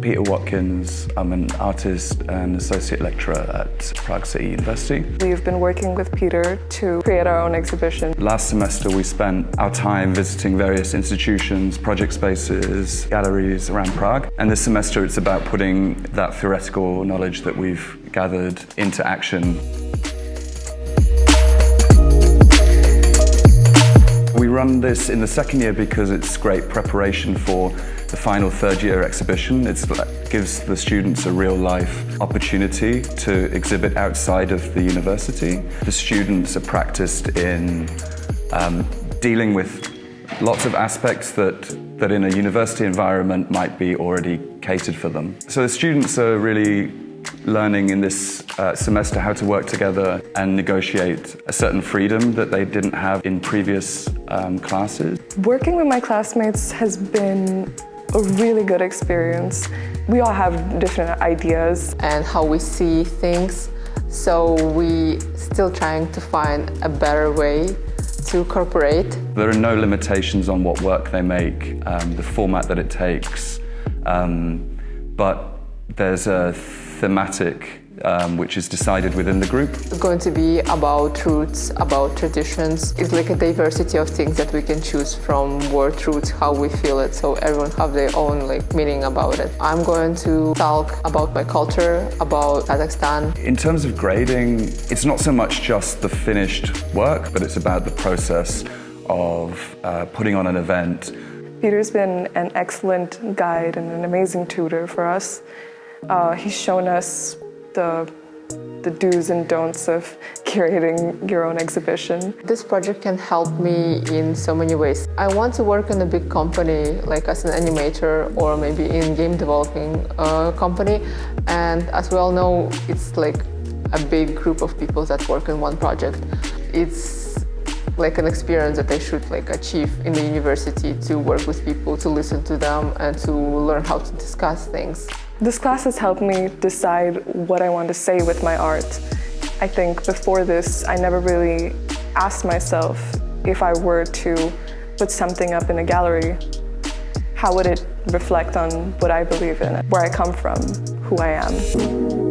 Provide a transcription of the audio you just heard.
Peter Watkins. I'm an artist and associate lecturer at Prague City University. We've been working with Peter to create our own exhibition. Last semester we spent our time visiting various institutions, project spaces, galleries around Prague. And this semester it's about putting that theoretical knowledge that we've gathered into action. Run this in the second year because it's great preparation for the final third year exhibition. It gives the students a real life opportunity to exhibit outside of the university. The students are practiced in um, dealing with lots of aspects that, that in a university environment might be already catered for them. So the students are really learning in this uh, semester how to work together and negotiate a certain freedom that they didn't have in previous um, classes. Working with my classmates has been a really good experience. We all have different ideas. And how we see things, so we still trying to find a better way to cooperate. There are no limitations on what work they make, um, the format that it takes, um, but there's a thematic um, which is decided within the group. It's going to be about roots, about traditions. It's like a diversity of things that we can choose from word roots, how we feel it, so everyone have their own like meaning about it. I'm going to talk about my culture, about Kazakhstan. In terms of grading, it's not so much just the finished work, but it's about the process of uh, putting on an event. Peter's been an excellent guide and an amazing tutor for us. Uh, he's shown us the, the do's and don'ts of curating your own exhibition. This project can help me in so many ways. I want to work in a big company, like as an animator or maybe in game developing uh, company. And as we all know, it's like a big group of people that work in one project. It's like an experience that I should like achieve in the university to work with people, to listen to them and to learn how to discuss things. This class has helped me decide what I want to say with my art. I think before this, I never really asked myself if I were to put something up in a gallery, how would it reflect on what I believe in, where I come from, who I am.